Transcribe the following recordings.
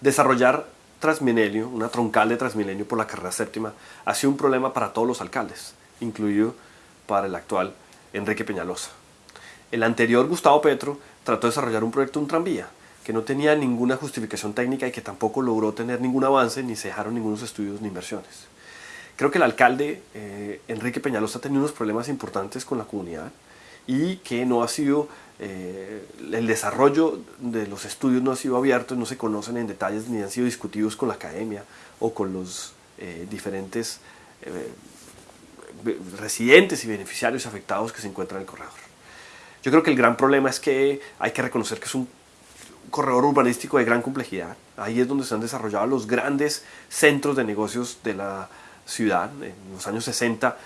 Desarrollar Transmilenio, una troncal de Transmilenio por la carrera séptima, ha sido un problema para todos los alcaldes, incluido para el actual Enrique Peñalosa. El anterior Gustavo Petro trató de desarrollar un proyecto un tranvía que no tenía ninguna justificación técnica y que tampoco logró tener ningún avance ni se dejaron ningunos estudios ni inversiones. Creo que el alcalde eh, Enrique Peñalosa ha tenido unos problemas importantes con la comunidad y que no ha sido, eh, el desarrollo de los estudios no ha sido abierto, no se conocen en detalles ni han sido discutidos con la academia o con los eh, diferentes residentes y beneficiarios afectados que se encuentran en el corredor. Yo creo que el gran problema es que hay que reconocer que es un corredor urbanístico de gran complejidad. Ahí es donde se han desarrollado los grandes centros de negocios de la ciudad. En los años 60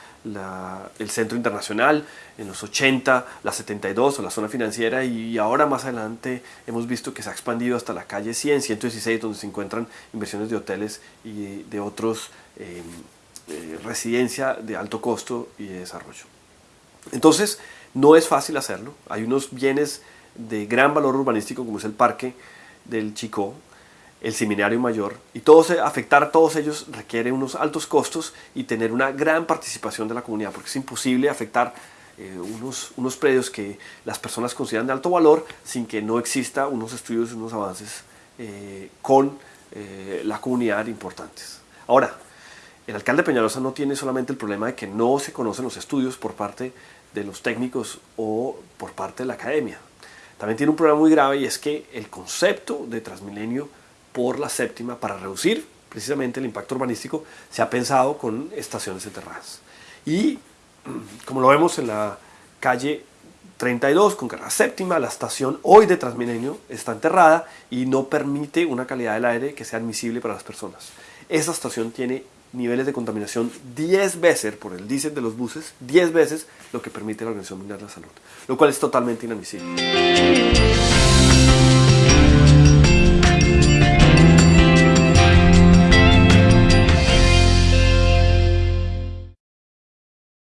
el Centro Internacional, en los 80 la 72 o la zona financiera y ahora más adelante hemos visto que se ha expandido hasta la calle 100, 116 donde se encuentran inversiones de hoteles y de otros eh, eh, residencia de alto costo y de desarrollo. Entonces no es fácil hacerlo, hay unos bienes de gran valor urbanístico como es el parque del Chico, el seminario mayor y todos, afectar a todos ellos requiere unos altos costos y tener una gran participación de la comunidad porque es imposible afectar eh, unos, unos predios que las personas consideran de alto valor sin que no exista unos estudios y unos avances eh, con eh, la comunidad importantes. Ahora, el alcalde Peñalosa no tiene solamente el problema de que no se conocen los estudios por parte de los técnicos o por parte de la academia. También tiene un problema muy grave y es que el concepto de Transmilenio por la séptima para reducir precisamente el impacto urbanístico se ha pensado con estaciones enterradas. Y como lo vemos en la calle 32 con carrera séptima, la estación hoy de Transmilenio está enterrada y no permite una calidad del aire que sea admisible para las personas. Esa estación tiene niveles de contaminación 10 veces por el diésel de los buses, 10 veces lo que permite la Organización Mundial de la Salud, lo cual es totalmente inadmisible.